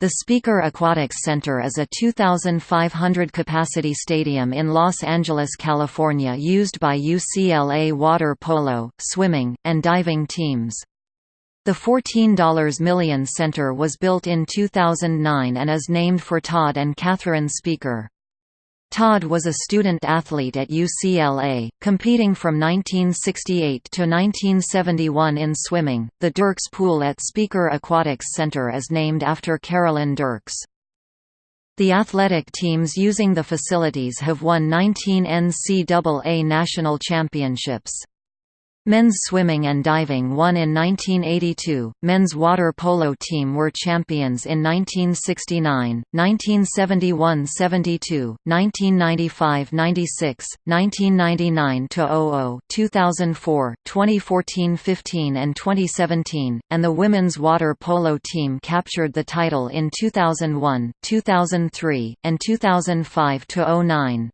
The Spieker Aquatics Center is a 2,500-capacity stadium in Los Angeles, California used by UCLA water polo, swimming, and diving teams. The $14 million center was built in 2009 and is named for Todd and Catherine Spieker. Todd was a student athlete at UCLA, competing from 1968 to 1971 in swimming. The Dirks Pool at Spieker Aquatics Center is named after Carolyn Dirks. The athletic teams using the facilities have won 19 NCAA national championships. Men's swimming and diving won in 1982, men's water polo team were champions in 1969, 1971–72, 1995–96, 1999–00, 2004, 2014–15 and 2017, and the women's water polo team captured the title in 2001, 2003, and 2005–09.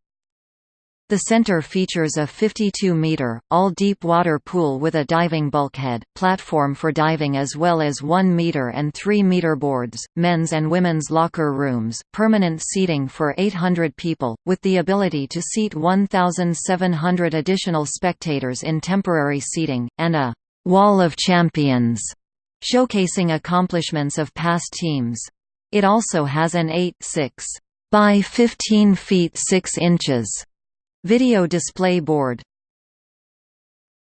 The center features a 52-meter, all-deep water pool with a diving bulkhead, platform for diving as well as 1-meter and 3-meter boards, men's and women's locker rooms, permanent seating for 800 people, with the ability to seat 1,700 additional spectators in temporary seating, and a «Wall of Champions» showcasing accomplishments of past teams. It also has an 8 6 by 15 feet 6 inches Video display board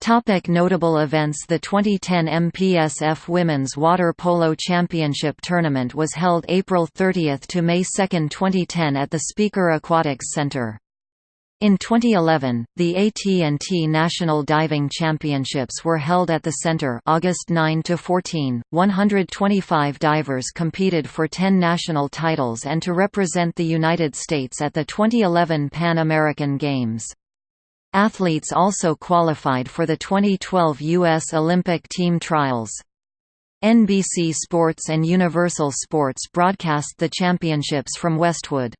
Topic notable events The 2010 MPSF Women's Water Polo Championship Tournament was held April 30 to May 2, 2010 at the Spieker Aquatics Center. In 2011, the AT&T National Diving Championships were held at the center August 9 to 14. 125 divers competed for 10 national titles and to represent the United States at the 2011 Pan American Games. Athletes also qualified for the 2012 U.S. Olympic team trials. NBC Sports and Universal Sports broadcast the championships from Westwood.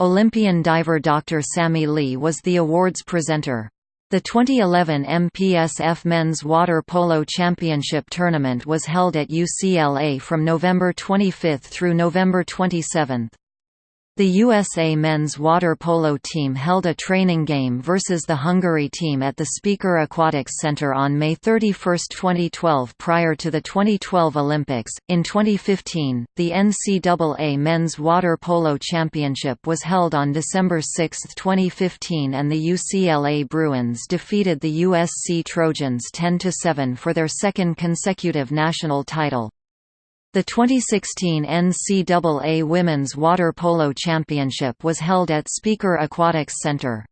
Olympian diver Dr. Sammy Lee was the awards presenter. The 2011 MPSF Men's Water Polo Championship Tournament was held at UCLA from November 25 through November 27. The USA men's water polo team held a training game versus the Hungary team at the Spieker Aquatics Center on May 31, 2012 prior to the 2012 Olympics. In 2015, the NCAA Men's Water Polo Championship was held on December 6, 2015 and the UCLA Bruins defeated the USC Trojans 10–7 for their second consecutive national title. The 2016 NCAA Women's Water Polo Championship was held at Spieker Aquatics Center.